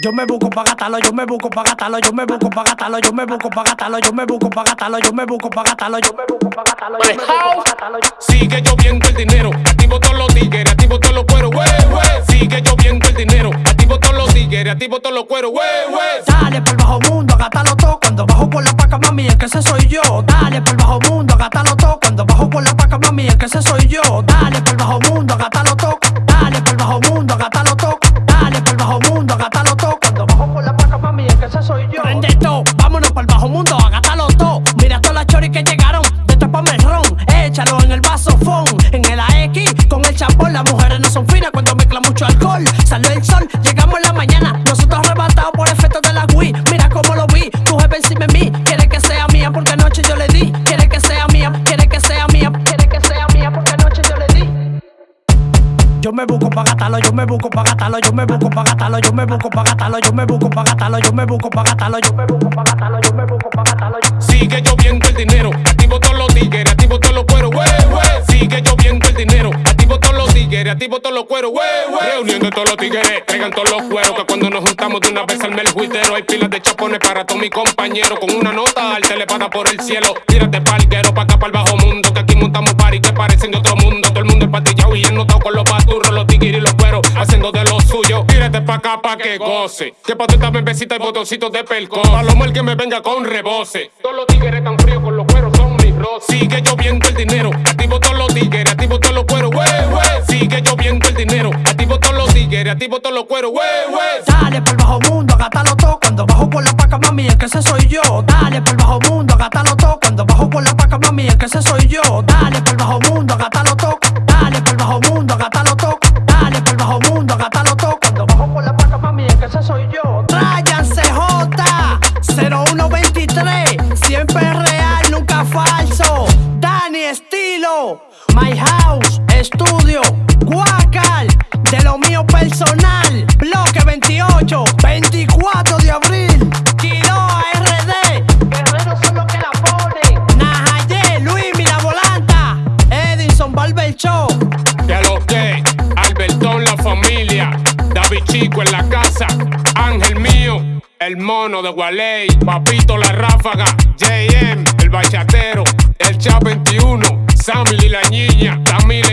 Yo me busco pa' gastarlo, yo me busco pa' gastarlo, yo me busco pa' gastarlo, yo me busco pa' gastarlo, yo me busco pa' gastarlo, yo me busco pa' gastarlo, yo me busco pa' gastarlo, yo me busco pa' gastarlo. Sigue lloviendo el dinero, activo todos los tigres, activo todos los cueros, wey, wey. Sigue lloviendo el dinero, activo todos los tigres, activo todos los cueros, wey, wey. Dale por bajo mundo, gátalo todo cuando bajo por la paca, mami, es que ese soy yo. Dale por bajo mundo, gátalo todo cuando bajo por la paca, mami, es que ese soy yo. En el vaso fon, en el AX con el chapón. Las mujeres no son finas cuando mezclan mucho alcohol. Salió el sol, llegamos en la mañana, nosotros arrebatados por efecto de la Wii. Mira cómo lo vi, tu jefe encima de mí, quiere que sea mía porque anoche yo le di. Quiere que sea mía, quiere que sea mía, quiere que sea mía porque anoche yo le di. Yo me busco pa' gastarlo, yo me busco pa' gastarlo, yo me busco pa' gastarlo, yo me busco pa' gastarlo, yo me busco pa' gastarlo, yo me busco pa' gastarlo, yo me busco pa' gastarlo, yo me busco. Sigue lloviendo el dinero, activo todos los tigres, activo todos los cueros, wey, wey. Sigue lloviendo el dinero, activo todos los tigres, activo todos los cueros, wey, wey. Reunión de todos los tigres, traigan todos los cueros, que cuando nos juntamos de una vez al el juitero, hay pilas de chapones para todos mis compañeros, con una nota al telepada por el cielo. Tírate palquero pa' acá, para el bajo mundo, que aquí montamos party que parecen de otro mundo. Todo el mundo empatillado y ennotado con los paturros, los tigres y los cueros, haciendo de lo suyo. Tírate pa' acá pa' que goce, que pa' esta bebecita y botoncitos de pelco. Palomo el que me venga con rebose. Todos los tigres tan fríos con los cueros rosas. Sigue lloviendo el dinero, activo todos los tigres, activo todos los cueros, wey, wey. Sigue lloviendo el dinero, activo todos los tigres, activo todos los cueros, wey, wey. Dale por bajo mundo, gátalo todo cuando bajo por la paca, mami, es que ese soy yo. Dale por bajo mundo, gátalo todo cuando bajo por la paca, mami, es que ese soy yo. Dale por bajo mundo, 24 de abril. Quiroa RD, guerreros son los que la ponen. Najaye, Luis, Mira Volanta, Edison Barber Show. Ya lo que, Albertón la familia, David Chico en la casa, Ángel mío, el mono de Gualey, Papito la ráfaga, JM, el bachatero, el Cha 21, Sammy y la niña, Tamil